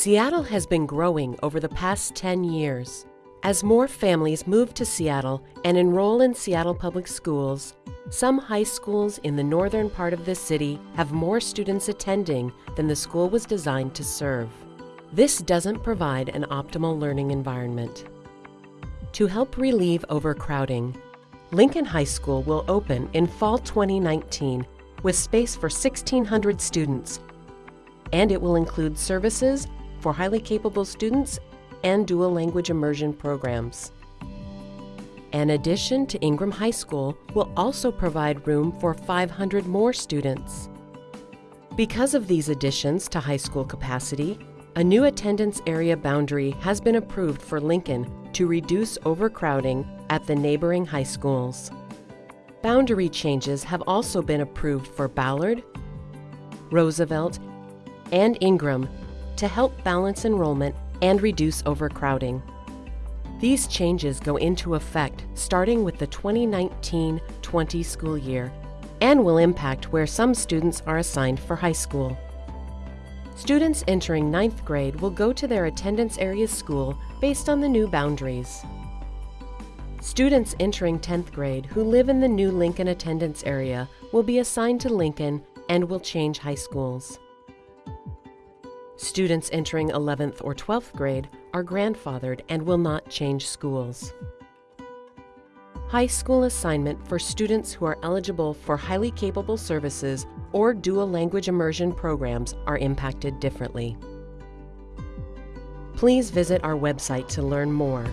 Seattle has been growing over the past 10 years. As more families move to Seattle and enroll in Seattle Public Schools, some high schools in the northern part of the city have more students attending than the school was designed to serve. This doesn't provide an optimal learning environment. To help relieve overcrowding, Lincoln High School will open in fall 2019 with space for 1,600 students, and it will include services for highly capable students and dual language immersion programs. An addition to Ingraham High School will also provide room for 500 more students. Because of these additions to high school capacity, a new attendance area boundary has been approved for Lincoln to reduce overcrowding at the neighboring high schools. Boundary changes have also been approved for Ballard, Roosevelt, and Ingraham to help balance enrollment and reduce overcrowding. These changes go into effect starting with the 2019-20 school year and will impact where some students are assigned for high school. Students entering ninth grade will go to their attendance area school based on the new boundaries. Students entering 10th grade who live in the new Lincoln attendance area will be assigned to Lincoln and will change high schools. Students entering 11th or 12th grade are grandfathered and will not change schools. High school assignment for students who are eligible for highly capable services or dual language immersion programs are impacted differently. Please visit our website to learn more